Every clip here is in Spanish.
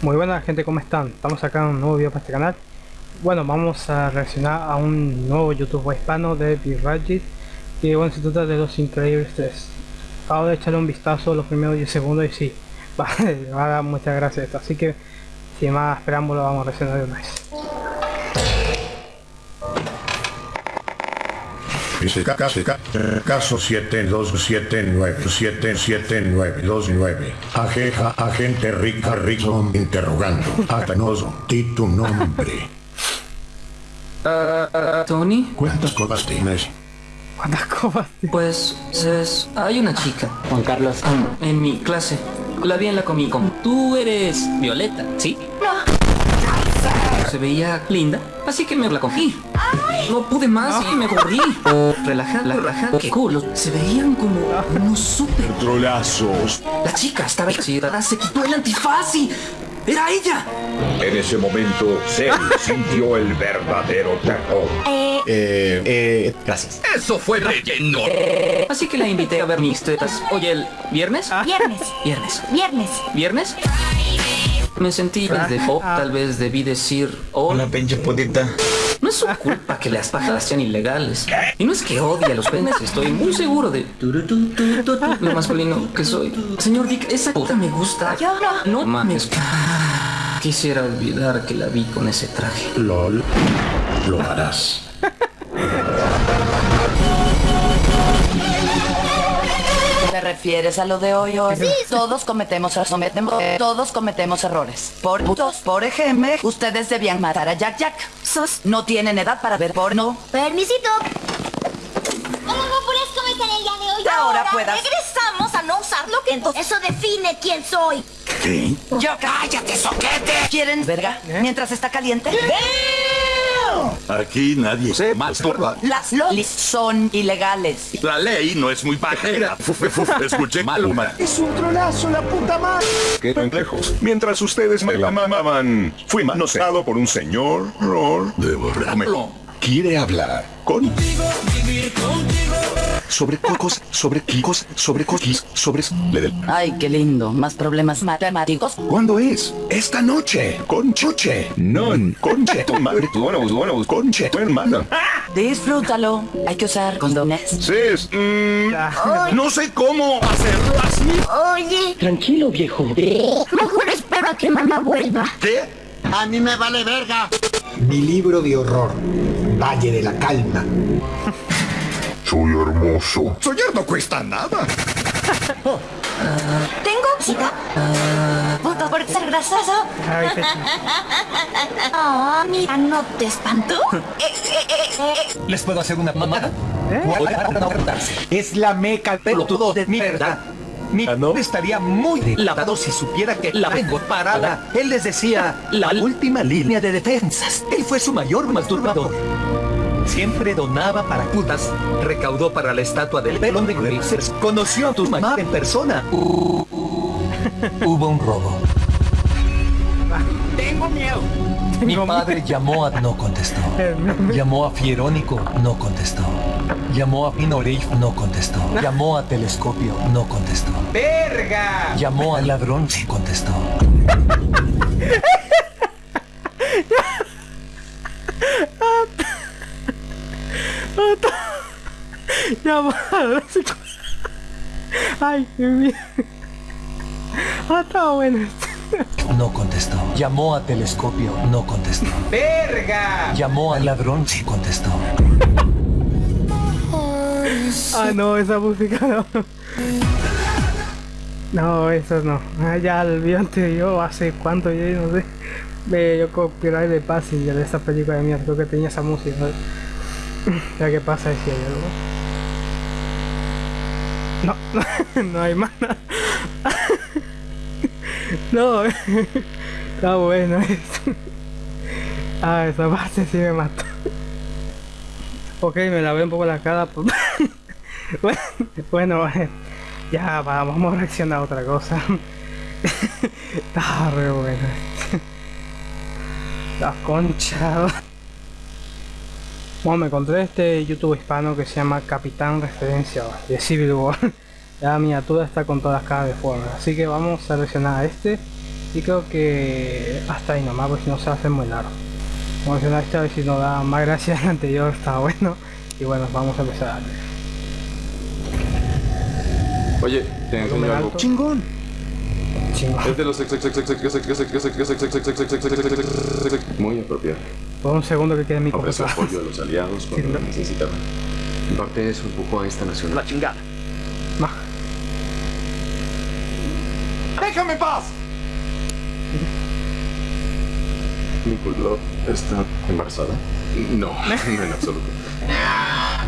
Muy buenas gente, ¿cómo están? Estamos acá en un nuevo video para este canal. Bueno, vamos a reaccionar a un nuevo YouTube hispano de Viragit Que bueno, se trata de Los Increíbles 3 Acabo de echarle un vistazo los primeros 10 segundos y sí Vale, va a dar muchas gracias esto. Así que, sin más preámbulo, vamos a reaccionar de una vez Dice caso, caso 7279772929. Ajeja, agente Rica Rico interrogando. Atanoso, di tu nombre. Ah, ah, Tony, ¿Cuántas copas tienes? ¿Cuántas copas? pues es- hay una chica, Juan Carlos, en mi clase. La vi en la Comic Con. Tú eres Violeta, ¿sí? Se veía linda, así que me la cogí. No pude más y me corrí. Relaja, la raja, qué culo. Se veían como unos super Trolazos. La chica estaba excitada, se quitó el antifaz y... ¡Era ella! En ese momento, Cell sintió el verdadero terror. Eh, eh, gracias. ¡Eso fue relleno! Así que la invité a ver mis tetas. Oye, ¿el viernes? Viernes, Viernes. viernes. ¿Viernes? Me sentí de pop, tal vez debí decir hola. pinche putita. No es su culpa que las pajas sean ilegales. Y no es que odie a los penes, estoy muy seguro de lo masculino que soy. Señor Dick, esa puta me gusta. Yo no. No mames. Quisiera olvidar que la vi con ese traje. LOL. Lo harás. Refieres a lo de hoy hoy? Todos cometemos sometemos, todos cometemos errores. Por putos, por ejemplo, ustedes debían matar a Jack Jack. Sos no tienen edad para ver porno. Permisito. Hola, guapuras, ¿cómo están el día de hoy? Ahora puedas. regresamos a no usar lo que entonces eso define quién soy. Yo cállate, soquete. ¿Quieren verga? Mientras está caliente. Aquí nadie se masturba. Las lolis son ilegales. La ley no es muy pajera. Escuché mal, man. Es un trolazo, la puta madre. Qué lejos. Mientras ustedes me la mamaban, fui manoseado por un señor Ror de. Quiere hablar contigo, vivir contigo. Sobre cocos, sobre kikos, sobre coquis, sobre... Le del- Ay, qué lindo. Más problemas matemáticos. ¿Cuándo es? Esta noche. Con Chuche. Non. Conche tu madre. Tu bueno, bueno, conche tu hermana. Disfrútalo. Hay que usar condones. Sis, mm, no sé cómo hacerlo así. Oye. Tranquilo, viejo. Mejor espero a que mamá vuelva. ¿Qué? A mí me vale verga. Mi libro de horror. Valle de la Calma. Soy hermoso. Soñar no cuesta nada. ¿Tengo cita? ¿Punto por ser grasoso? Ay, qué chido. Oh, mira, ¿no te espantó? Eh, eh, eh. ¿Les puedo hacer una mamada? ¿Eh? Es la meca pelotudo de mierda. Mi no estaría muy lavado si supiera que la vengo parada. Él les decía la última línea de defensas. Él fue su mayor masturbador. Siempre donaba para putas. Recaudó para la estatua del pelón de Grazers. Conoció a tu mamá en persona. Uh, Hubo un robo. Tengo miedo. Mi padre llamó a... No contestó. Llamó a Fierónico, no contestó. Llamó a Pino Reif, no contestó. Llamó a Telescopio, no contestó. ¡Verga! Llamó al ladrón, sí contestó. Ya va. Ay, bien. Ah, está bueno. No contestó. Llamó a Telescopio, no contestó. ¡Verga! Llamó al ladrón, sí contestó. Ah, no, esa música no. No, eso no. Ah, ya olvídate yo hace cuánto yo no sé. Me yo copyright de Passenger de esa película de mierda, creo que tenía esa música. Ya que pasa decía yo, ¿no? No, no hay nada. No, está bueno esto. Ah, esa parte sí me mató. Ok, me lavé un poco la cara. pues. bueno, ya va, vamos a reaccionar a otra cosa. Está re bueno. La concha. Bueno, me encontré este YouTube hispano que se llama Capitán Referencia de Civil War. La miniatura está con todas las caras de forma, así que vamos a seleccionar a este. Y creo que hasta ahí nomás, porque si no se hace muy largo. Vamos a seleccionar este a ver si nos da más gracia el anterior, está bueno. Y bueno, vamos a empezar. Oye, te enseño algo. ¡Chingón! Chingón. Es de los... Muy apropiado. Por un segundo que quede mi Ofrece computadora. apoyo a los aliados cuando lo necesitaban. Cortés empujó a esta nación. La chingada. Más. ¡Déjame en paz! ¿Nicolás está embarazada? No, no en absoluto.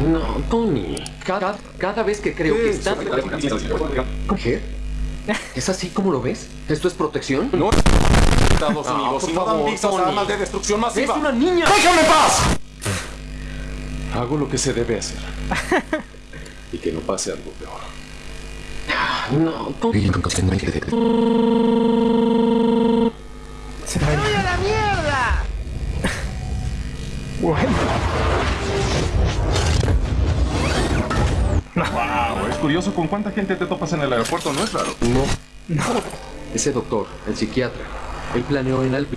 No, Tony. Cada, cada vez que creo que está... ¿Qué? ¿Es así como lo ves? ¿Esto es protección? No. Estados Ah, Unidos por no favor, visas armas de destrucción ¡Es masiva. una niña! ¡Déjame en paz! Hago lo que se debe hacer. Y que no pase algo peor. No, Tony. Se va a ir. a la mierda! Bueno. Curioso con cuánta gente te topas en el aeropuerto, ¿no es raro? No. Ese doctor, el psiquiatra, él planeó en el...